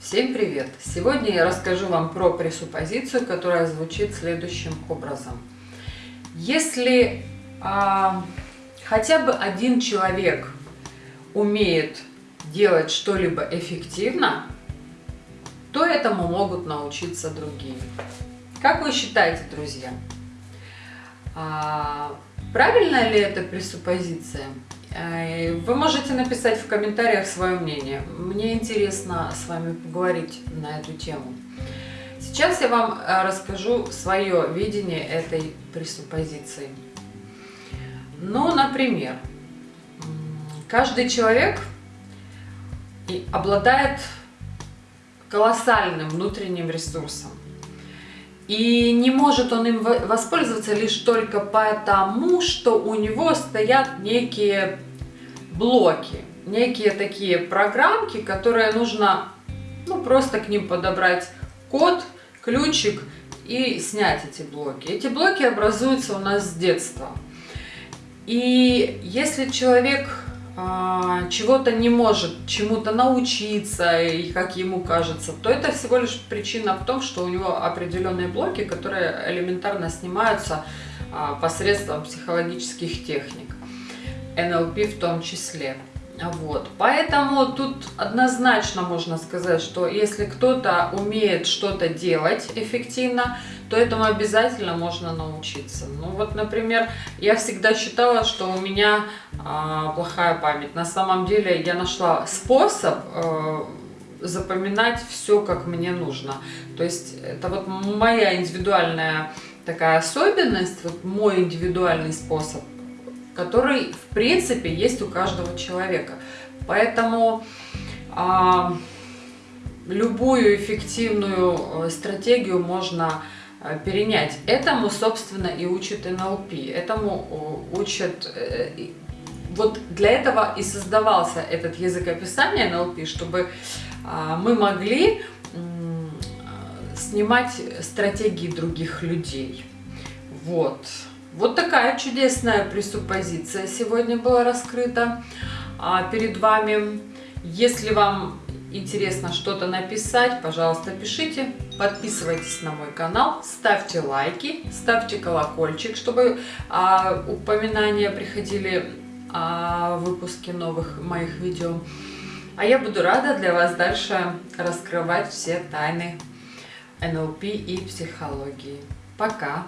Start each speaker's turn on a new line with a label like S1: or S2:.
S1: Всем привет! Сегодня я расскажу вам про пресуппозицию, которая звучит следующим образом. Если а, хотя бы один человек умеет делать что-либо эффективно, то этому могут научиться другие. Как вы считаете, друзья? А, правильная ли это пресуппозиция? Вы можете написать в комментариях свое мнение. Мне интересно с вами поговорить на эту тему. Сейчас я вам э, расскажу свое видение этой пресуппозиции. Ну, например, каждый человек обладает колоссальным внутренним ресурсом. И не может он им воспользоваться лишь только потому, что у него стоят некие блоки, некие такие программки, которые нужно ну, просто к ним подобрать код, ключик и снять эти блоки. Эти блоки образуются у нас с детства. И если человек чего-то не может чему-то научиться, и как ему кажется, то это всего лишь причина в том, что у него определенные блоки, которые элементарно снимаются а, посредством психологических техник, НЛП в том числе. Вот. Поэтому тут однозначно можно сказать, что если кто-то умеет что-то делать эффективно, то этому обязательно можно научиться. Ну вот, например, я всегда считала, что у меня а, плохая память. На самом деле я нашла способ а, запоминать все, как мне нужно. То есть это вот моя индивидуальная такая особенность, вот мой индивидуальный способ который, в принципе, есть у каждого человека. Поэтому а, любую эффективную э, стратегию можно э, перенять. Этому, собственно, и учит НЛП. Этому учат... Э, вот для этого и создавался этот язык описания НЛП, чтобы а, мы могли снимать стратегии других людей. Вот. Вот такая чудесная пресуппозиция сегодня была раскрыта а, перед вами. Если вам интересно что-то написать, пожалуйста, пишите. Подписывайтесь на мой канал, ставьте лайки, ставьте колокольчик, чтобы а, упоминания приходили о выпуске новых моих видео. А я буду рада для вас дальше раскрывать все тайны НЛП и психологии. Пока!